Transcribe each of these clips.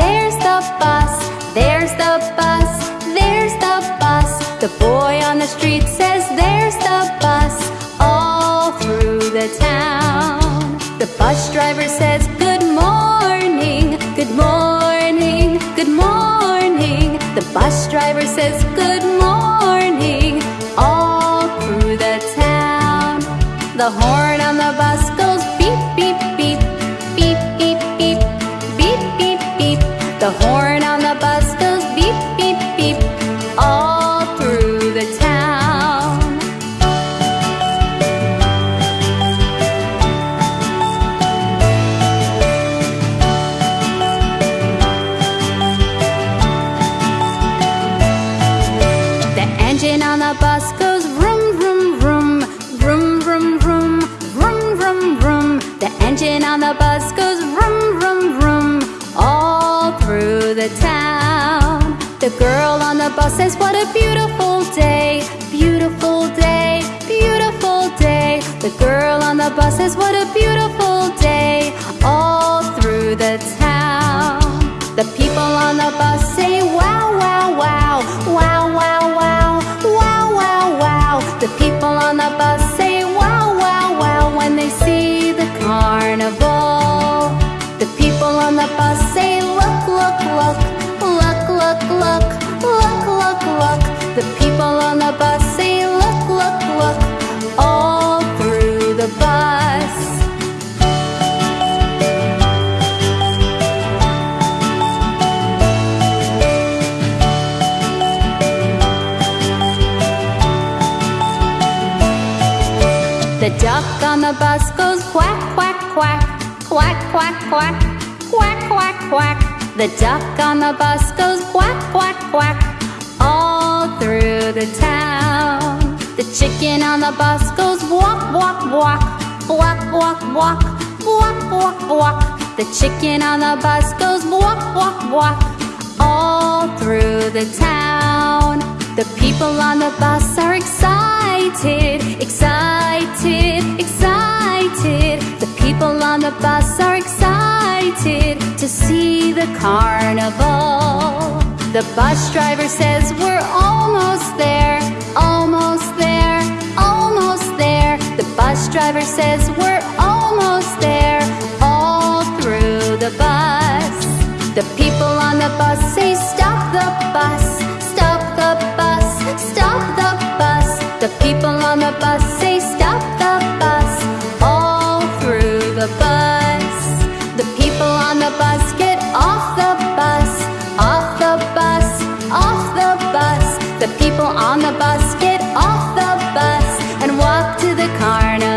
there's the bus, there's the bus, there's the bus. The boy on the street says there's the bus all through the town. The bus driver says good morning, good morning, good morning. The bus driver says good morning all through the town. The horn roda. quack, quack, quack, quack. The duck on the bus goes quack, quack, quack, all through the town. The chicken on the bus goes walk, walk, walk, walk, walk, walk, walk, walk, walk. The chicken on the bus goes walk, walk, walk, all through the town. The people on the bus are excited, excited, excited. The people on the bus are excited excited to see the carnival. The bus driver says we're almost there, almost there, almost there. The bus driver says we're almost there, all through the bus. The people on the bus say stop the bus, stop the bus, stop the bus. The people on the bus say bus, get off the bus and walk to the carnival.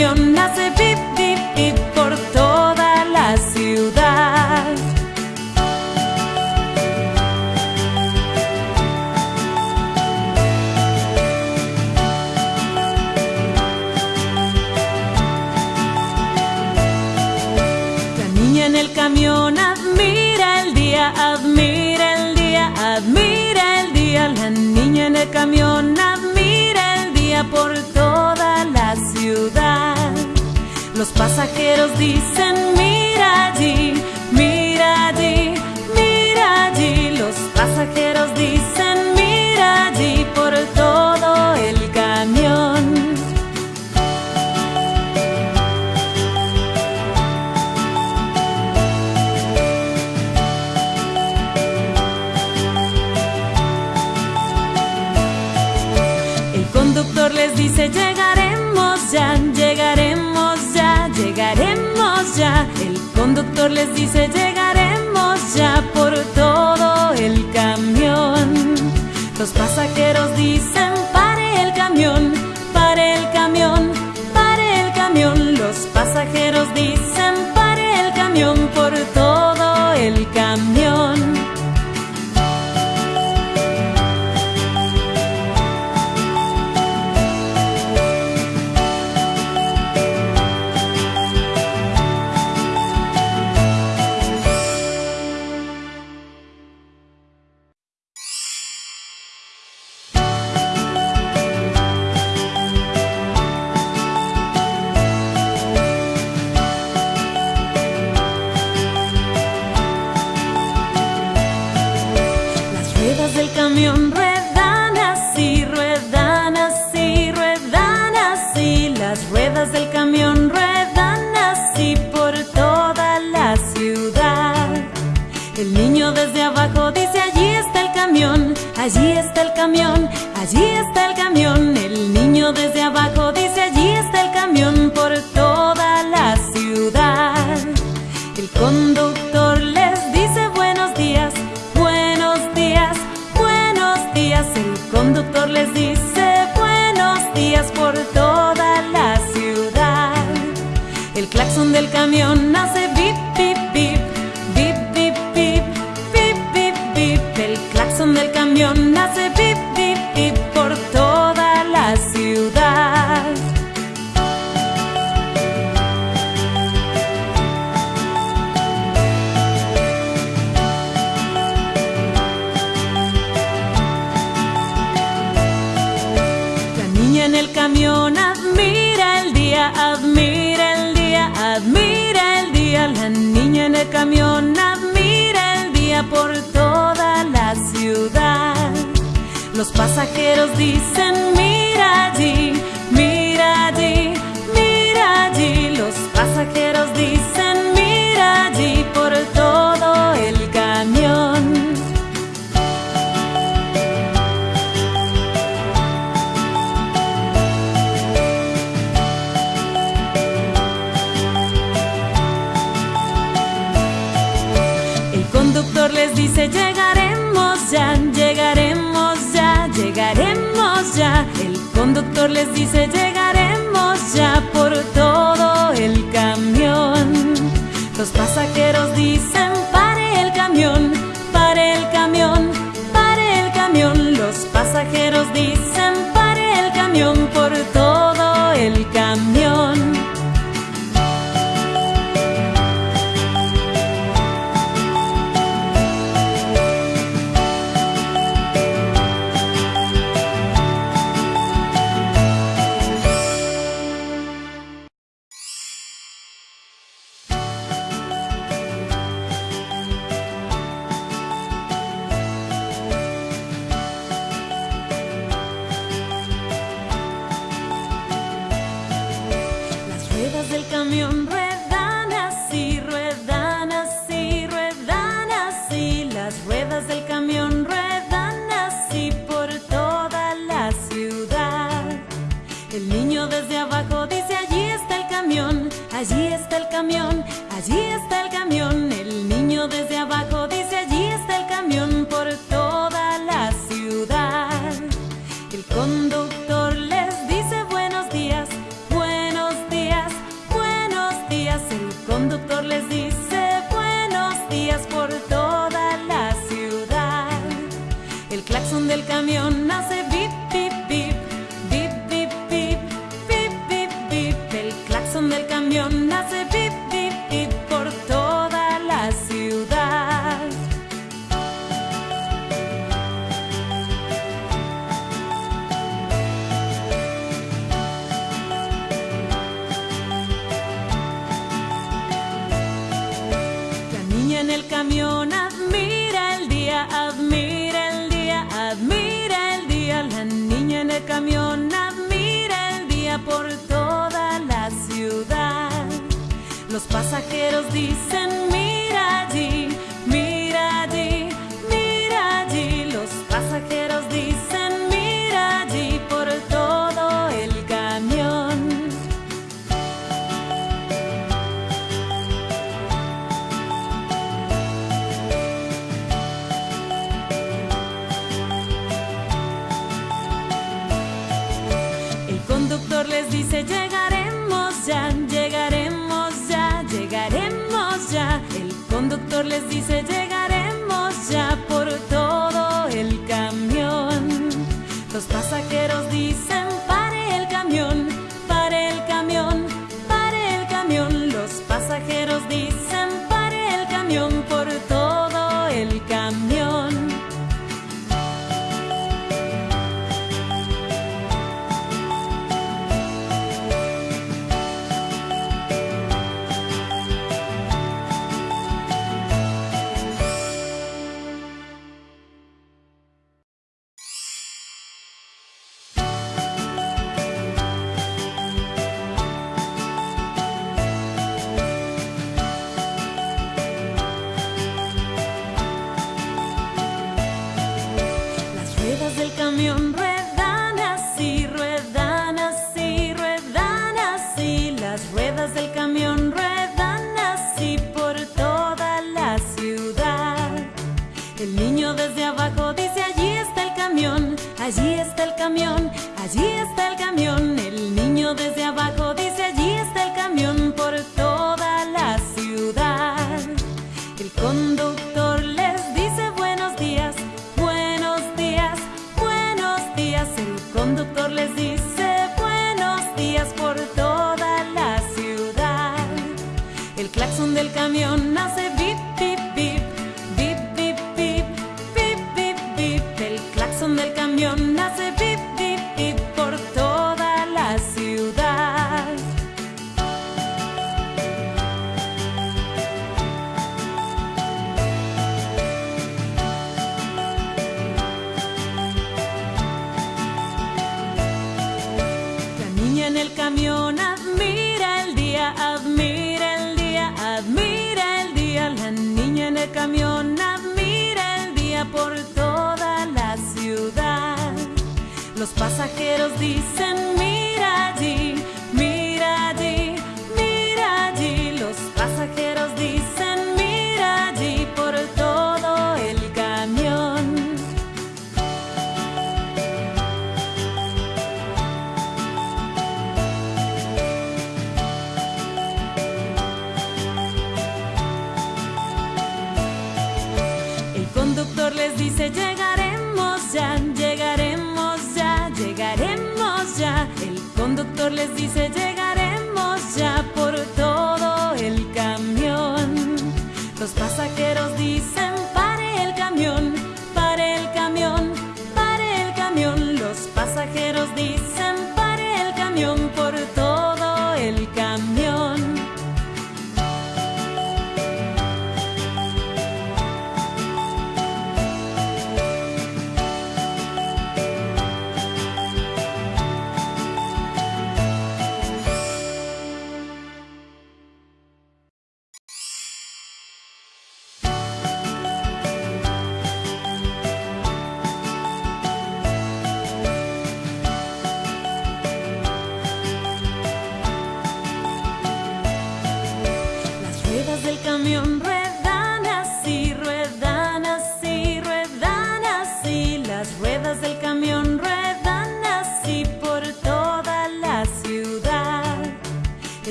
camión hace pip, pip, pip por todo. viajeros dicen, mira allí, mira allí, mira allí. Los pasajeros dicen, El conductor les dice llegaremos ya por todo el camión. Los pasajeros dicen pare el camión. pasajeros dicen conductor les dice llegaremos ya por todo el camión. Los pasajeros dicen pare el camión. llegaremos ya, llegaremos ya, llegaremos ya. El conductor les dice llegaremos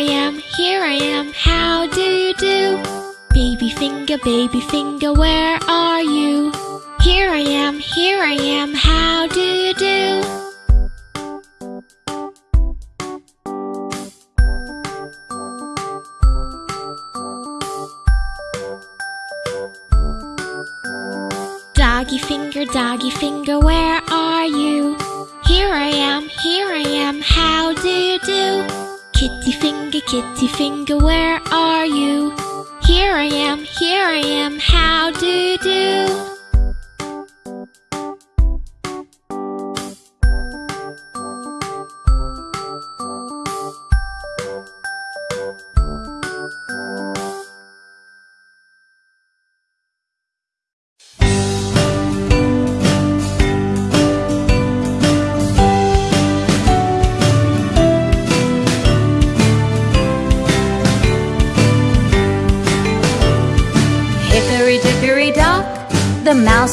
I am, here I am, how do you do? Baby finger, baby finger, where are you? Here I am, here I am, how do you do? Doggy finger, doggy finger, where finger, kitty finger, where are you? Here I am, here I am, how do you do?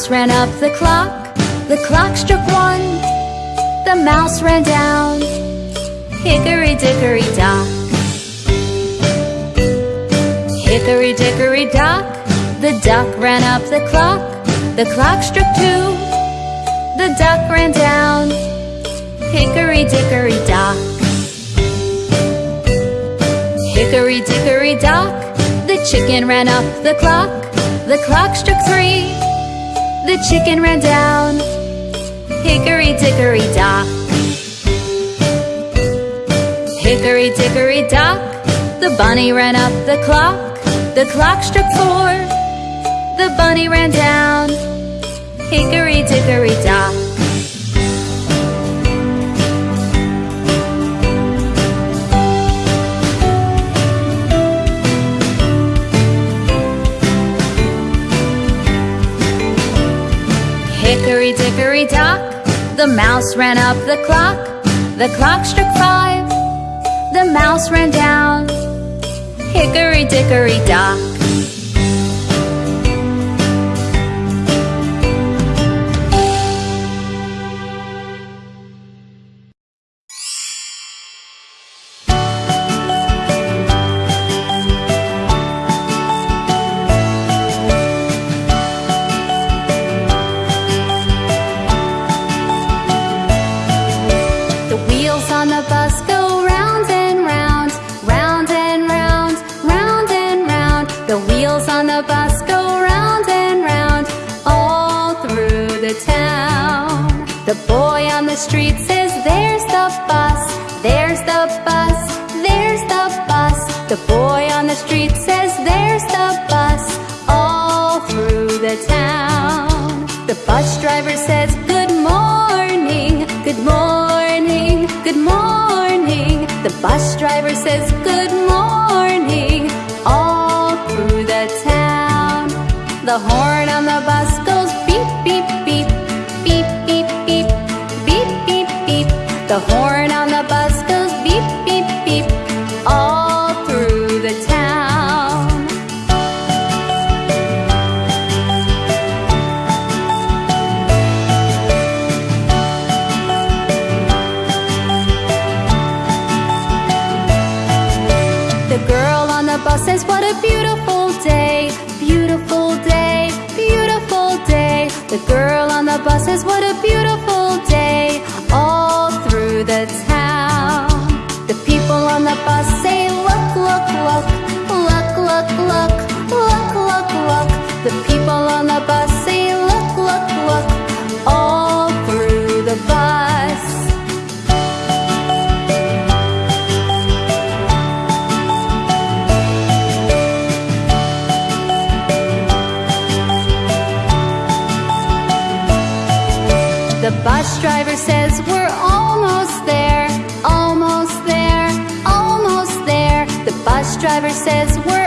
Ran up the clock. The clock struck one, the mouse ran down. Hickory dickory dock. Hickory dickory dock, the duck ran up the clock. The clock struck two, the duck ran down. Hickory dickory dock. Hickory dickory dock, the chicken ran up the clock. The clock struck three, the chicken ran down. Hickory dickory dock. Hickory dickory dock, the bunny ran up the clock. The clock struck four, the bunny ran down. Hickory dickory dock. Hickory dickory dock, the mouse ran up the clock. The clock struck five, the mouse ran down. Hickory dickory dock. Says, Good morning, good morning, good morning. The bus driver says, Good morning, all through the town. The horn on the bus goes beep, beep, beep, beep, beep, beep, beep, beep, beep. The horn is what driver says we're almost there, almost there, almost there. The bus driver says we're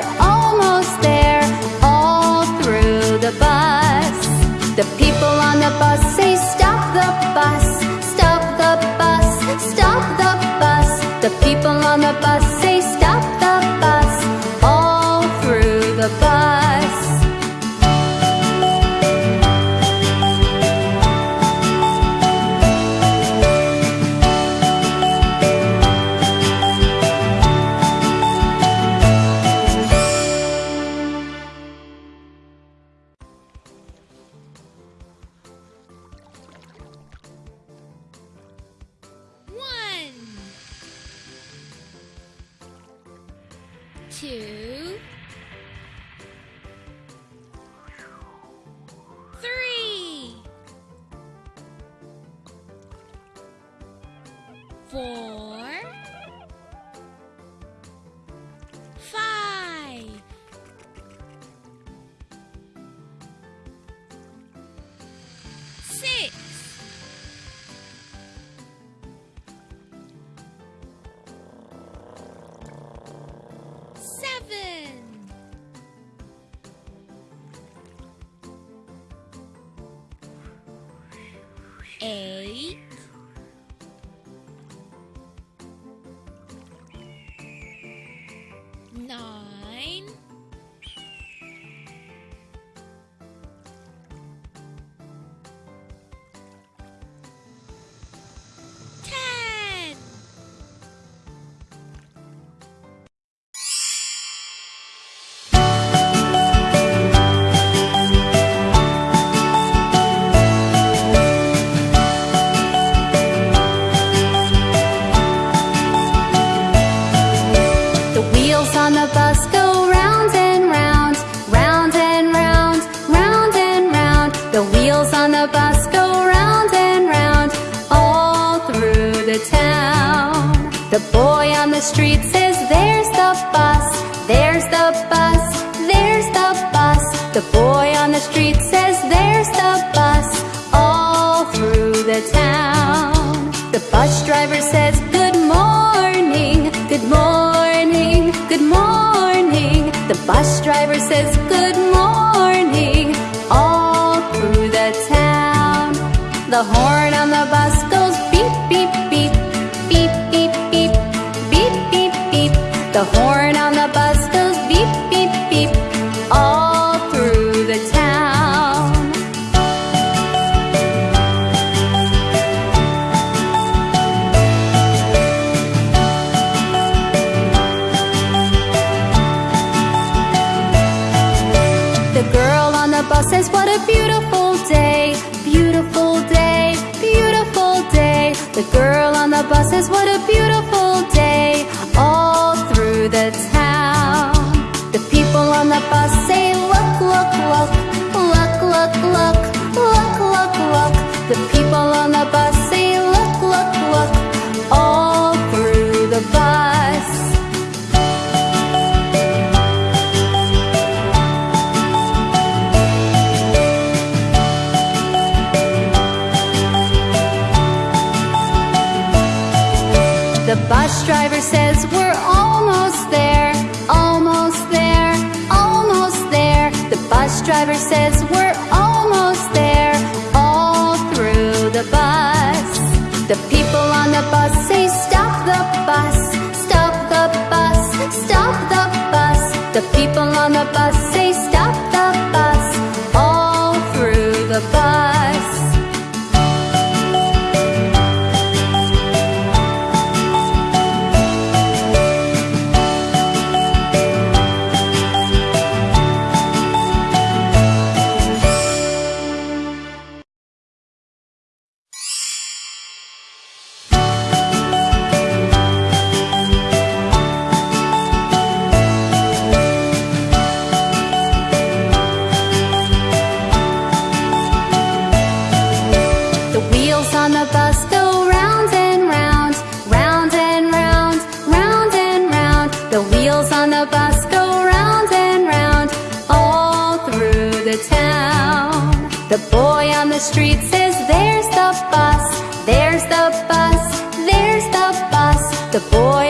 The boy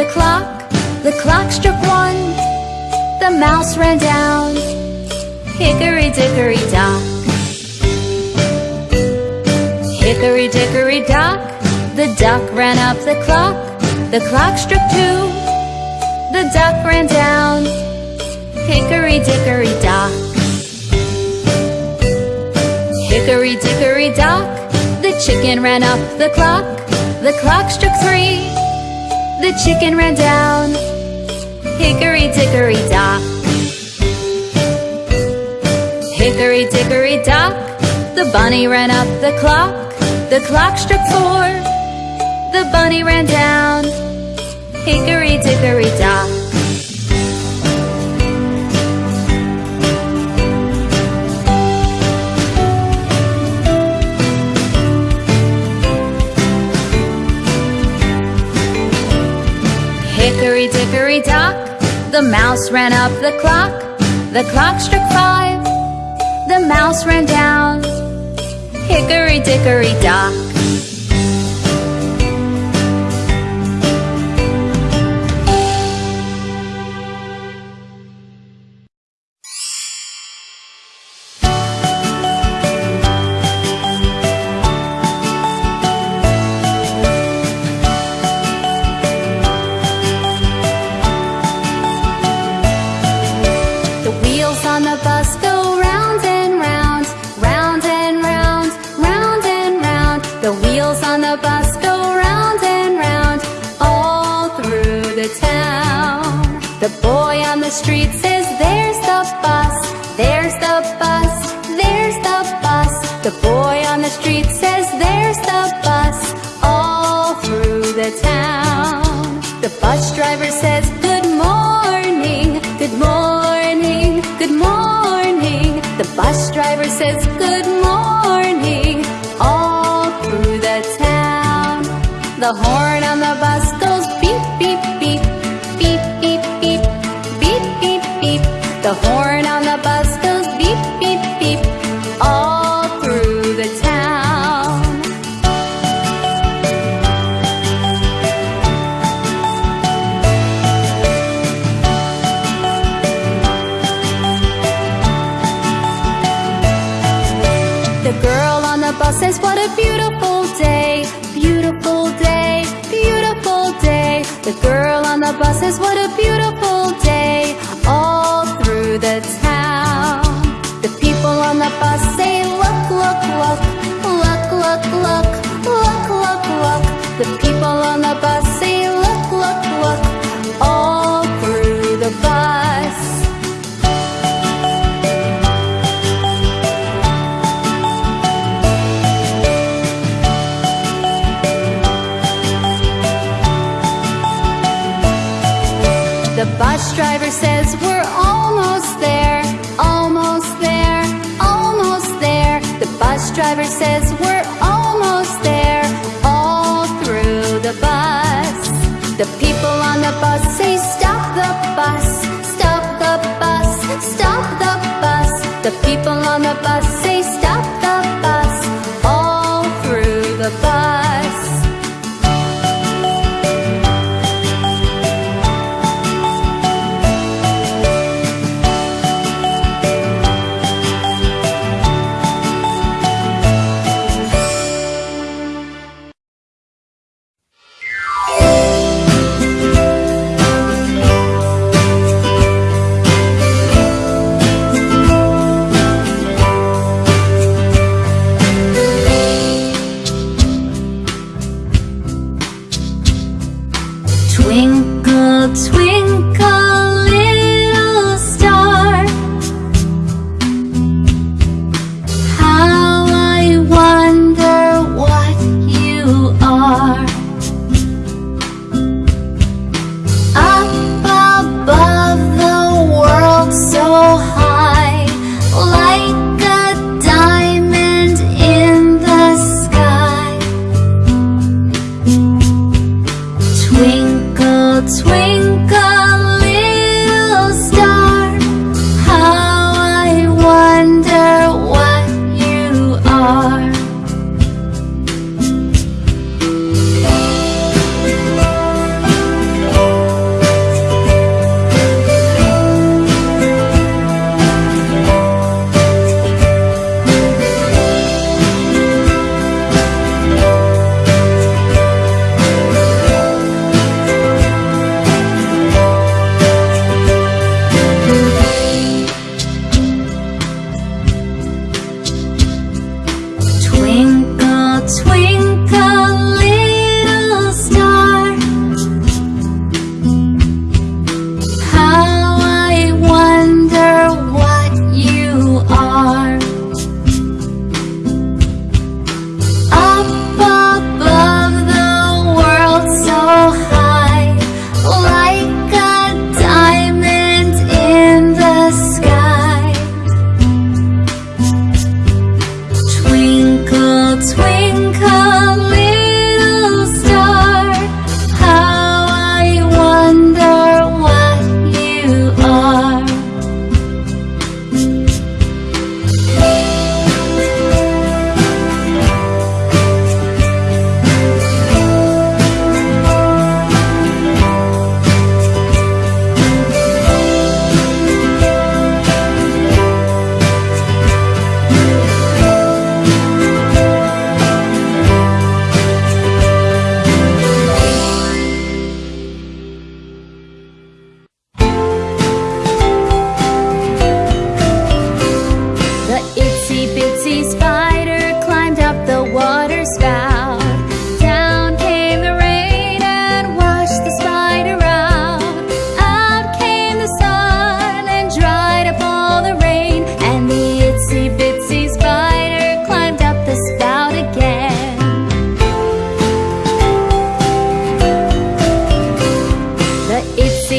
the clock, the clock struck one. The mouse ran down, hickory dickory dock. Hickory dickory dock, the duck ran up the clock. The clock struck two, the duck ran down, hickory dickory dock. Hickory dickory dock, the chicken ran up the clock. The clock struck three. The chicken ran down. Hickory dickory dock. Hickory dickory dock. The bunny ran up the clock. The clock struck four. The bunny ran down. Hickory dickory dock. mouse ran up the clock, the clock struck five. The mouse ran down, hickory dickory dock.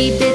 baby.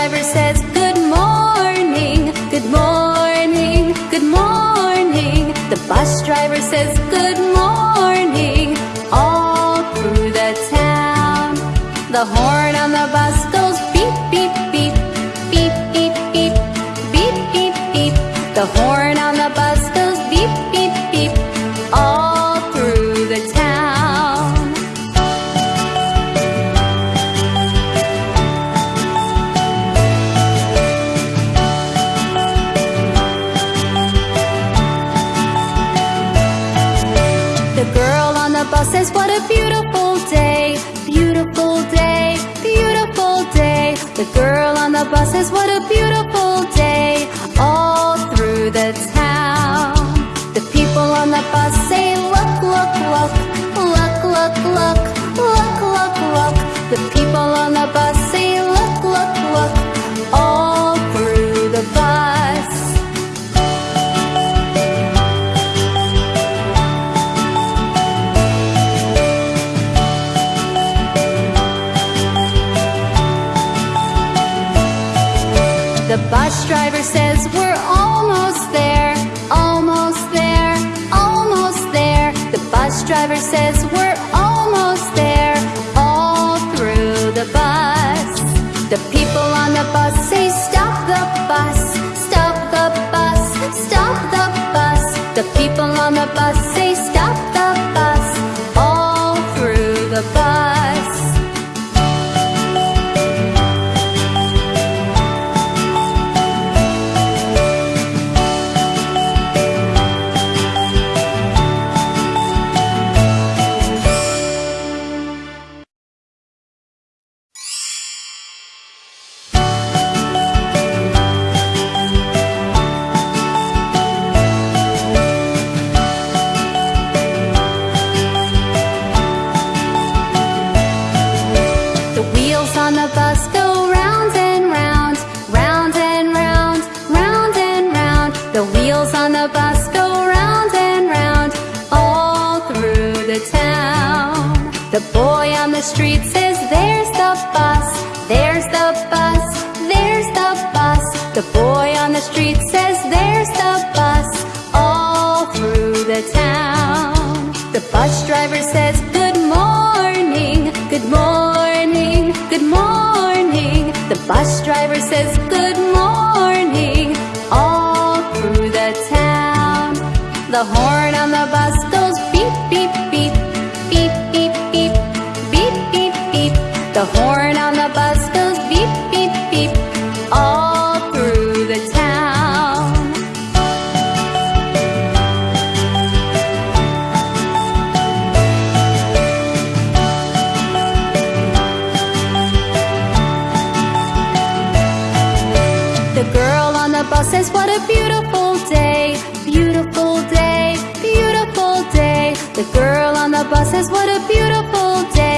driver says, good morning, good morning, good morning. The bus driver says, good morning, all through the town. The horn on the bus goes beep, beep, beep, beep, beep, beep, beep, beep, beep. The horn Say. see boss says what a beautiful day Beautiful day, beautiful day. The girl on the bus says what a beautiful day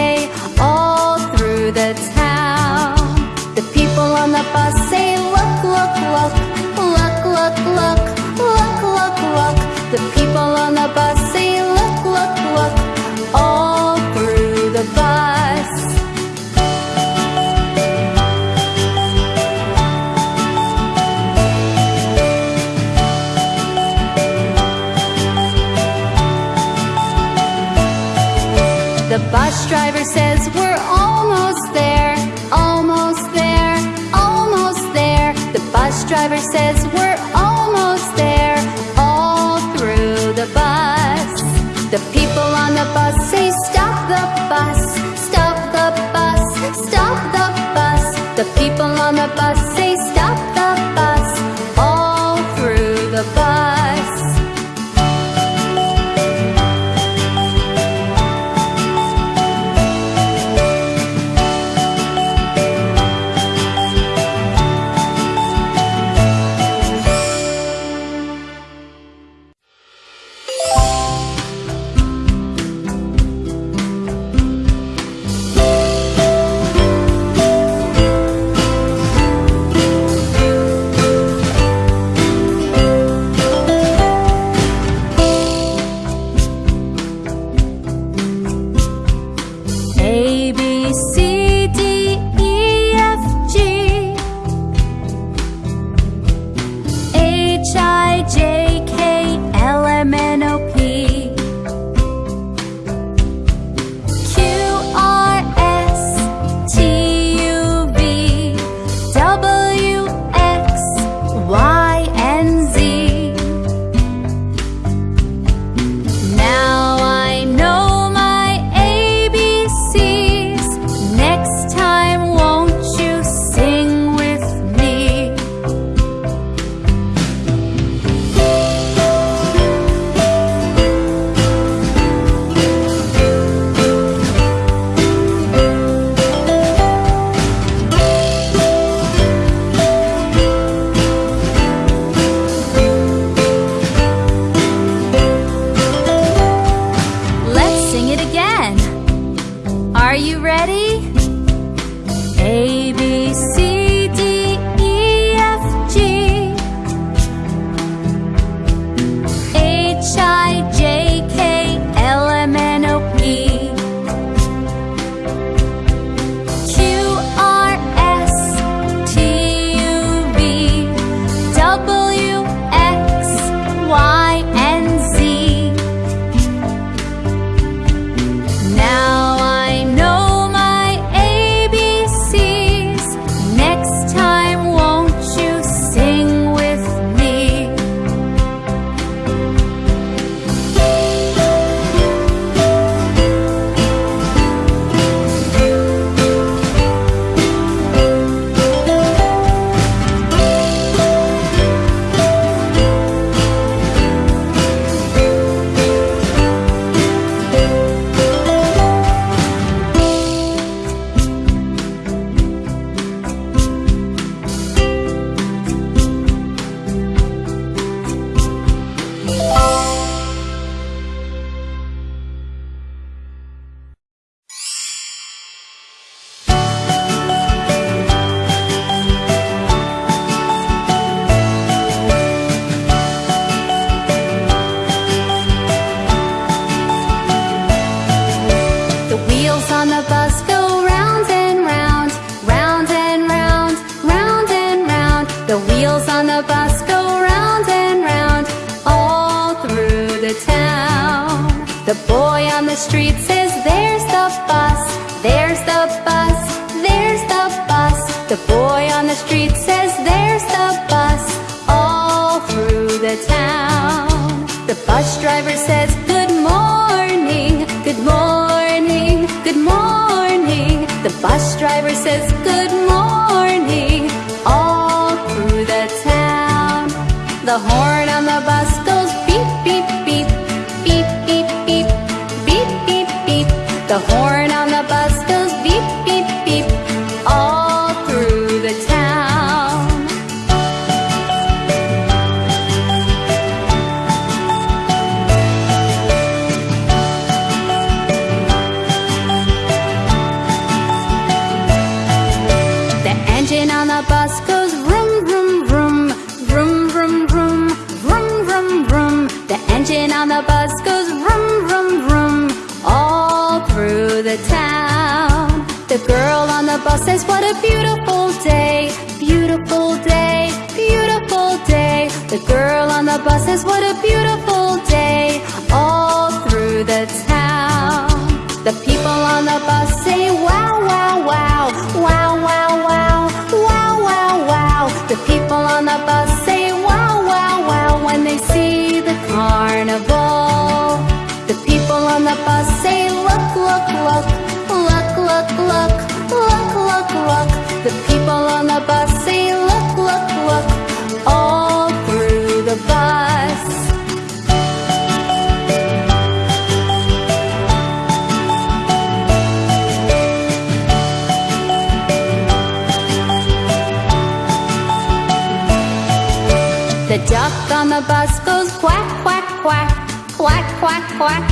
on the bus goes quack, quack, quack, quack, quack, quack,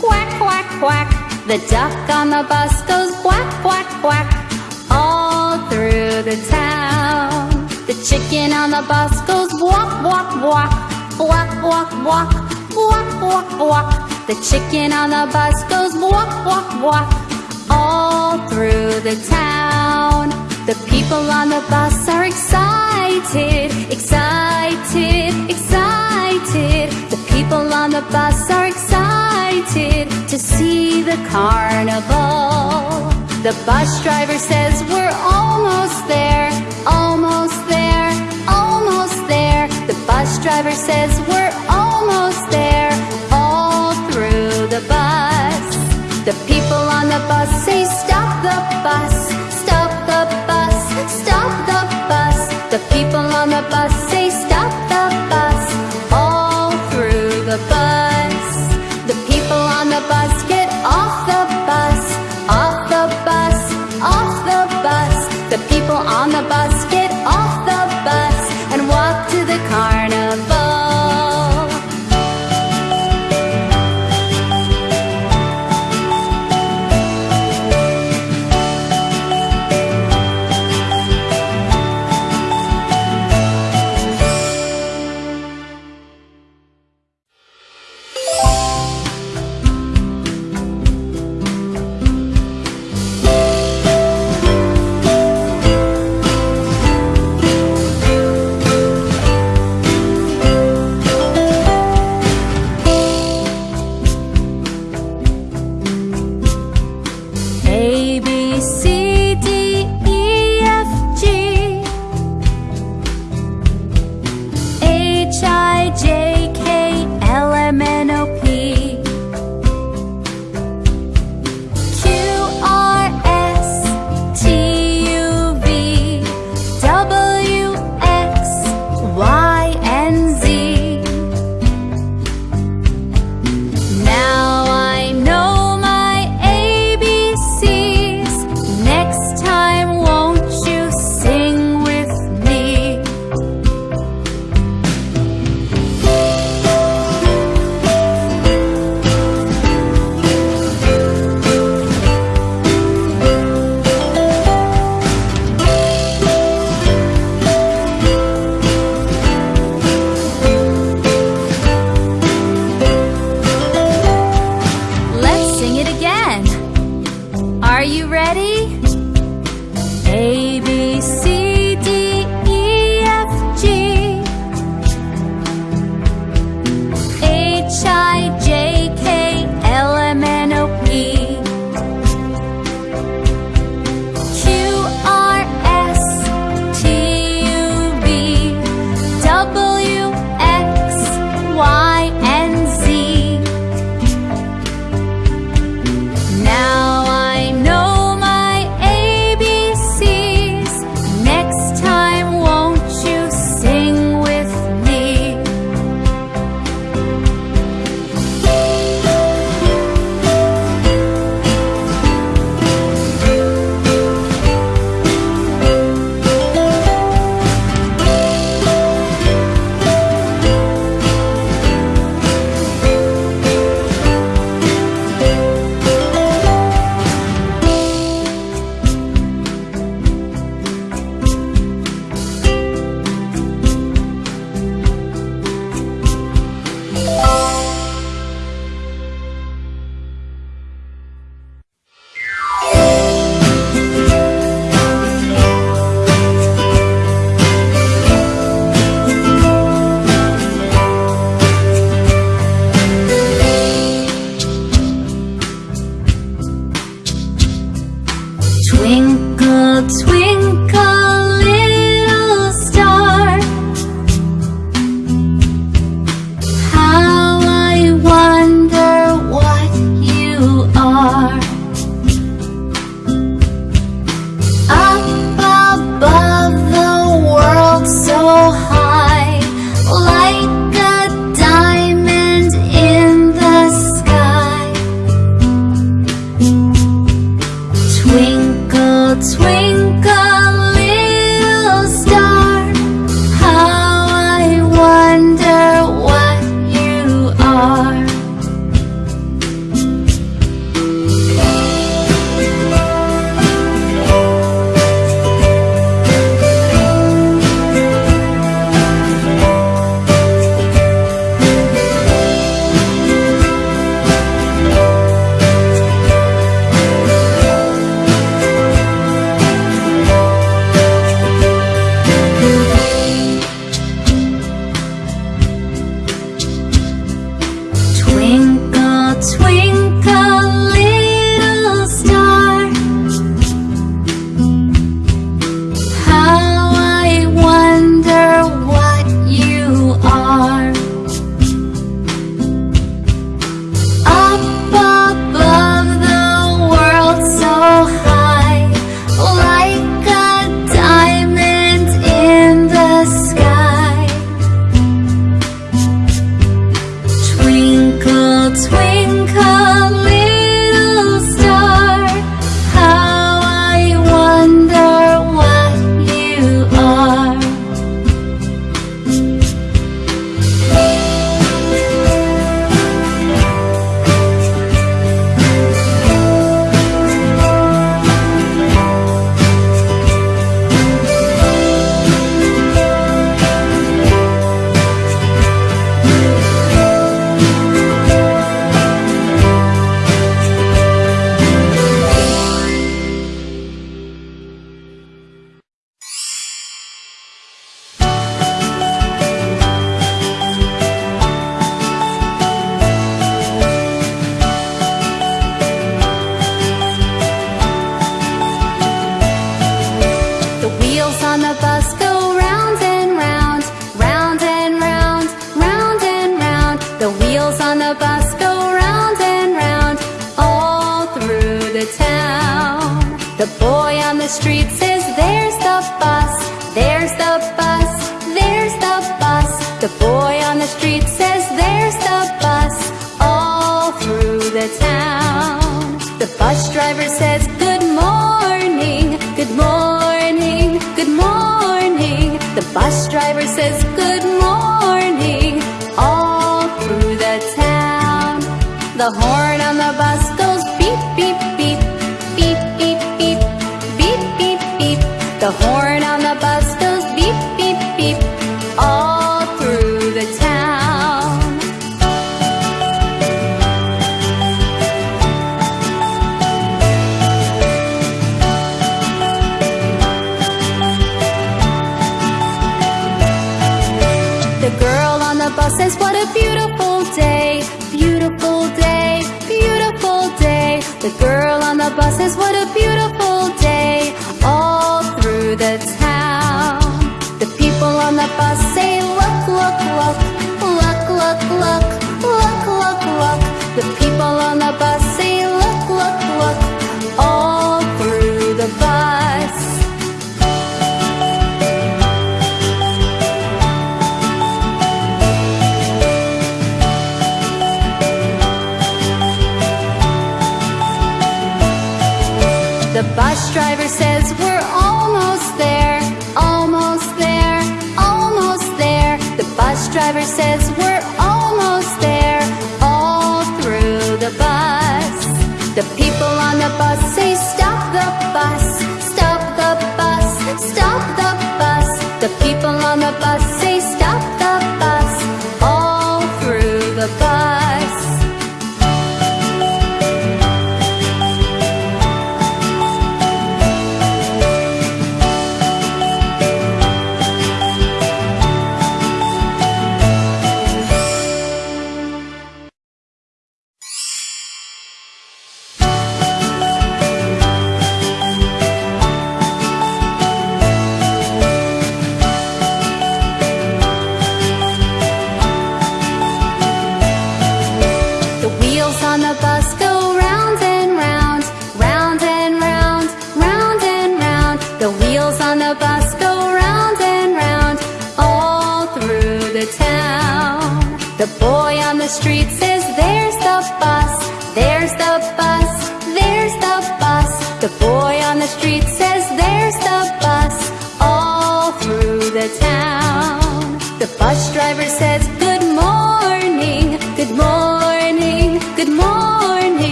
quack, quack, quack. The duck on the bus goes quack, quack, quack, all through the town. The chicken on the bus goes walk, walk, walk, walk, walk, walk, walk, walk, walk. The chicken on the bus goes walk, walk, walk, all through the town. The people on the bus are excited excited, excited, excited. The people on the bus are excited to see the carnival. The bus driver says we're almost there, almost there, almost there. The bus driver says we're almost there, all through the bus. The people on the bus say stop the bus. pasar.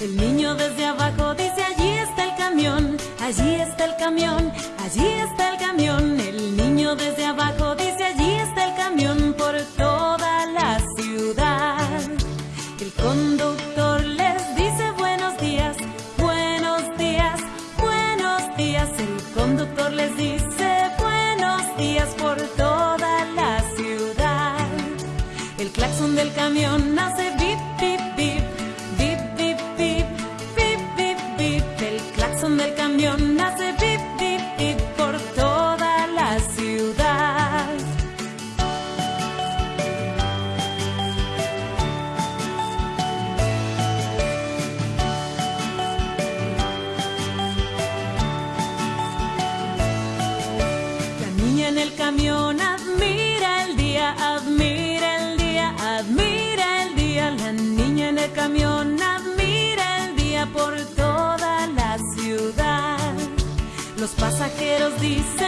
El niño desde abajo dice allí está el camión, allí está el camión, allí está el camión. El niño desde abajo dice allí está el camión por toda la ciudad. El conductor les dice buenos días, buenos días, buenos días. El conductor les dice buenos días por toda la ciudad. El claxon del camión pasajeros dicen.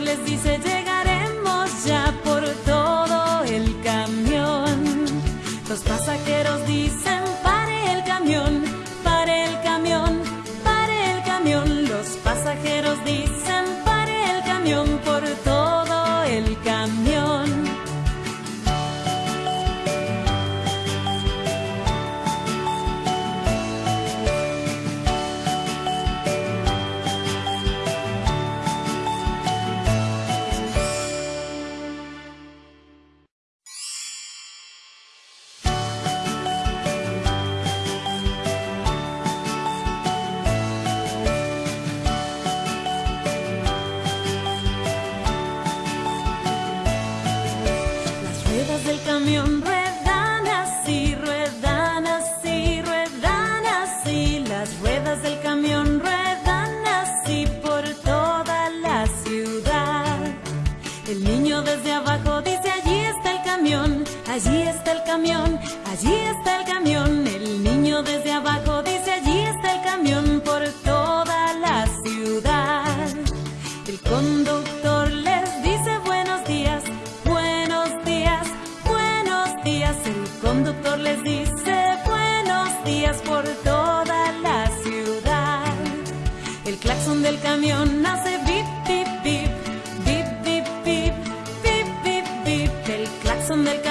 les dice llega. del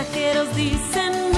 pasajeros dicen,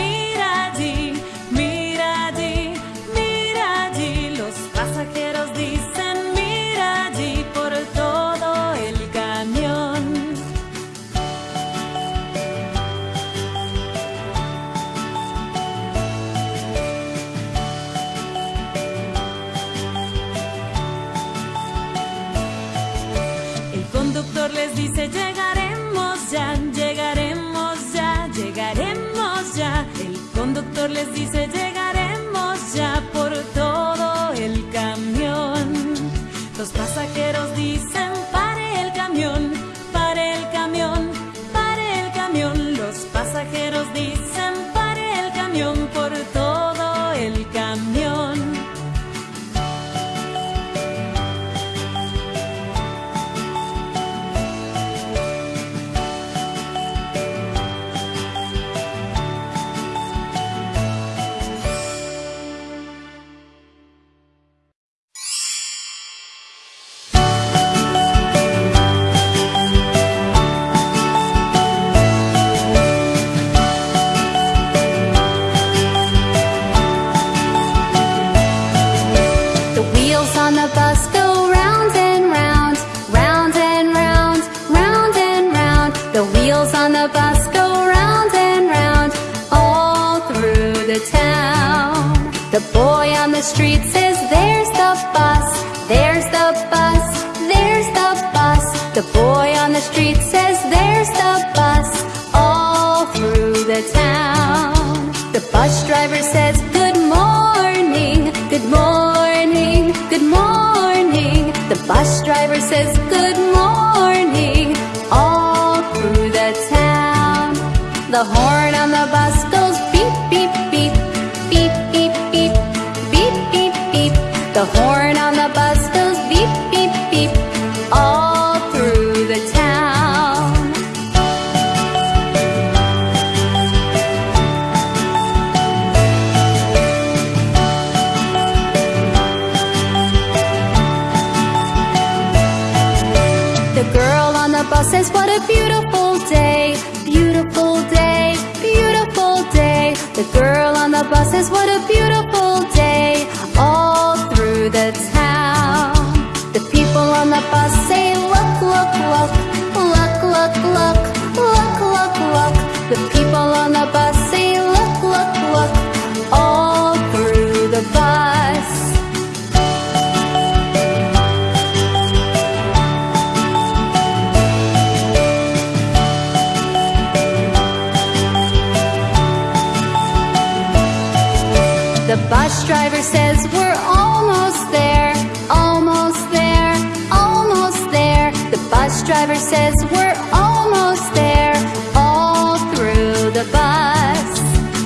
The bus driver says we're almost there, almost there, almost there. The bus driver says we're almost there, all through the bus.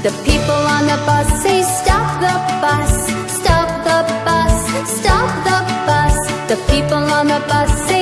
The people on the bus say stop the bus, stop the bus, stop the bus. The people on the bus say